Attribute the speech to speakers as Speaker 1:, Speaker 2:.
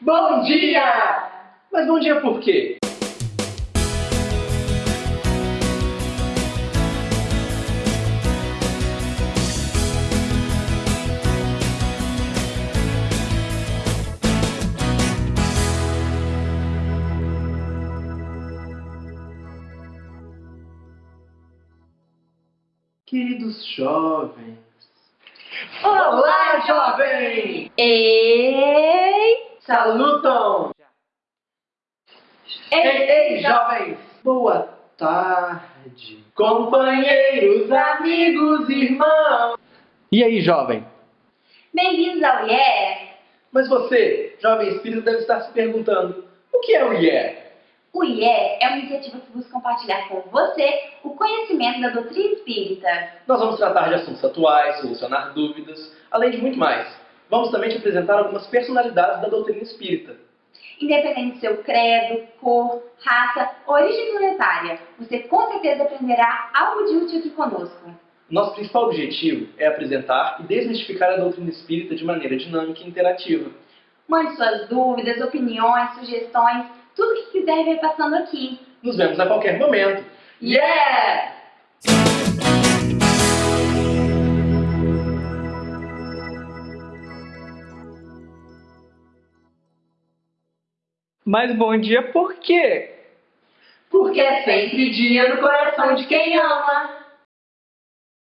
Speaker 1: Bom dia! Mas bom dia por quê? Queridos jovens.
Speaker 2: Olá,
Speaker 1: jovem!
Speaker 2: Ei!
Speaker 1: Salutam! Ei, ei, jovens! Boa tarde, companheiros, amigos, irmãos! E aí, jovem?
Speaker 2: Bem-vindos ao Yeah!
Speaker 1: Mas você, jovem espírita, deve estar se perguntando: o que é o IE?
Speaker 2: O IE é uma iniciativa que busca compartilhar com você o conhecimento da doutrina espírita.
Speaker 1: Nós vamos tratar de assuntos atuais, solucionar dúvidas, além de muito mais. Vamos também te apresentar algumas personalidades da doutrina espírita.
Speaker 2: Independente do seu credo, cor, raça, origem planetária, você com certeza aprenderá algo de útil aqui conosco.
Speaker 1: Nosso principal objetivo é apresentar e desmistificar a doutrina espírita de maneira dinâmica e interativa.
Speaker 2: Mande suas dúvidas, opiniões, sugestões, tudo que quiser ver passando aqui.
Speaker 1: Nos vemos a qualquer momento.
Speaker 2: Yeah!
Speaker 1: Mas bom dia por quê?
Speaker 2: Porque é sempre dia no coração de quem ama.